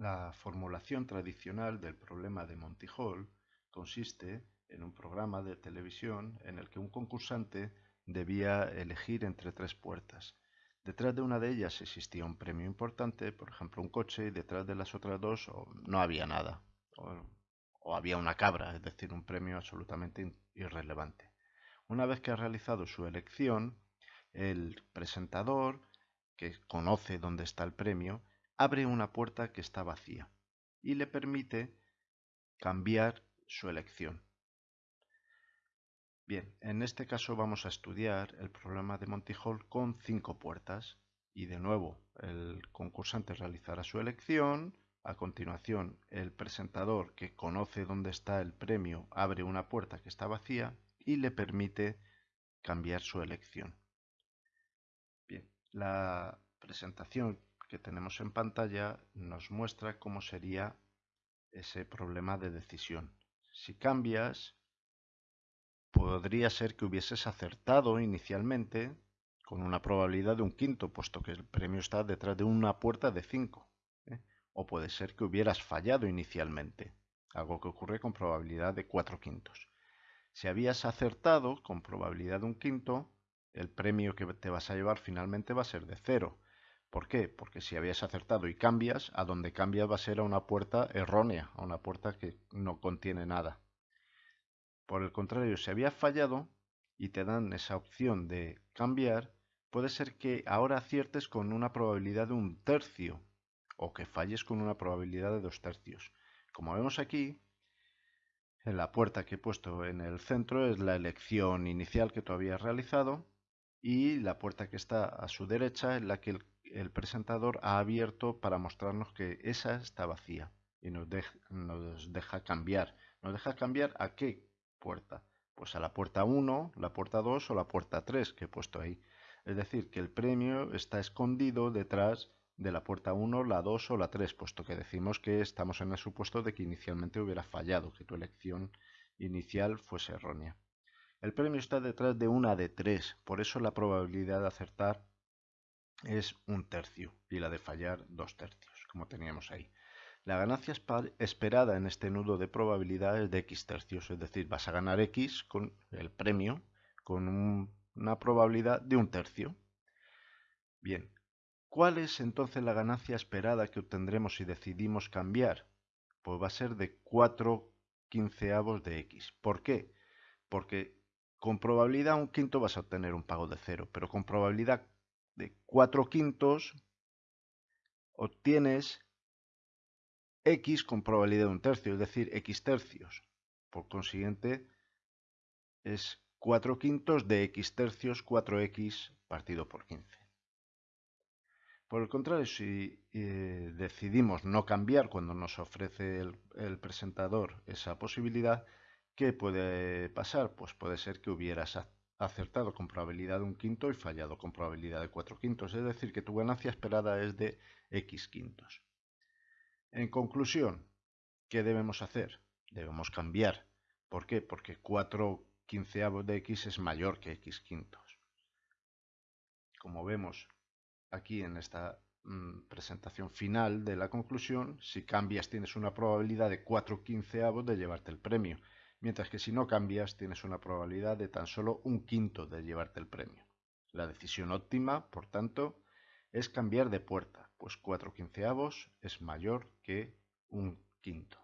La formulación tradicional del problema de Monty Hall consiste en un programa de televisión en el que un concursante debía elegir entre tres puertas. Detrás de una de ellas existía un premio importante, por ejemplo un coche, y detrás de las otras dos no había nada, o, había una cabra, es decir, un premio absolutamente irrelevante. Una vez que ha realizado su elección, el presentador, que conoce dónde está el premio, abre una puerta que está vacía y le permite cambiar su elección. Bien, en este caso vamos a estudiar el problema de Monty Hall con cinco puertas y de nuevo el concursante realizará su elección, a continuación el presentador que conoce dónde está el premio abre una puerta que está vacía y le permite cambiar su elección. Bien, la presentación que tenemos en pantalla nos muestra cómo sería ese problema de decisión. Si cambias, podría ser que hubieses acertado inicialmente con una probabilidad de un quinto, puesto que el premio está detrás de una puerta de 5. ¿eh? O puede ser que hubieras fallado inicialmente, algo que ocurre con probabilidad de 4 quintos. Si habías acertado con probabilidad de un quinto, el premio que te vas a llevar finalmente va a ser de 0. ¿Por qué? Porque si habías acertado y cambias, a donde cambias va a ser a una puerta errónea, a una puerta que no contiene nada. Por el contrario, si había fallado y te dan esa opción de cambiar, puede ser que ahora aciertes con una probabilidad de un tercio o que falles con una probabilidad de dos tercios. Como vemos aquí, en la puerta que he puesto en el centro es la elección inicial que tú habías realizado y la puerta que está a su derecha es la que el, presentador ha abierto para mostrarnos que esa está vacía y nos, nos deja cambiar. ¿Nos deja cambiar a qué puerta? Pues a la puerta 1, la puerta 2 o la puerta 3 que he puesto ahí. Es decir, que el premio está escondido detrás de la puerta 1, la 2 o la 3, puesto que decimos que estamos en el supuesto de que inicialmente hubiera fallado, que tu elección inicial fuese errónea. El premio está detrás de una de 3, por eso la probabilidad de acertar es un tercio y la de fallar dos tercios, como teníamos ahí. La ganancia esperada en este nudo de probabilidad es de x tercios, es decir, vas a ganar x con el premio con una probabilidad de un tercio. Bien, ¿cuál es entonces la ganancia esperada que obtendremos si decidimos cambiar? Pues va a ser de 4 quinceavos de x. ¿Por qué? Porque con probabilidad un quinto vas a obtener un pago de cero, pero con probabilidad de 4 quintos obtienes x con probabilidad de un tercio, es decir, x tercios. Por consiguiente, es 4 quintos de x tercios 4x partido por 15. Por el contrario, si eh, decidimos no cambiar cuando nos ofrece el, presentador esa posibilidad, ¿qué puede pasar? Pues puede ser que hubieras acertado con probabilidad de un quinto y fallado con probabilidad de 4 quintos. Es decir, que tu ganancia esperada es de x quintos. En conclusión, ¿qué debemos hacer? Debemos cambiar. ¿Por qué? Porque 4 quinceavos de x es mayor que x quintos. Como vemos aquí en esta mm, presentación final de la conclusión, si cambias tienes una probabilidad de 4 quinceavos de llevarte el premio, mientras que si no cambias tienes una probabilidad de tan solo un quinto de llevarte el premio. La decisión óptima, por tanto, es cambiar de puerta, pues 4 quinceavos es mayor que un quinto.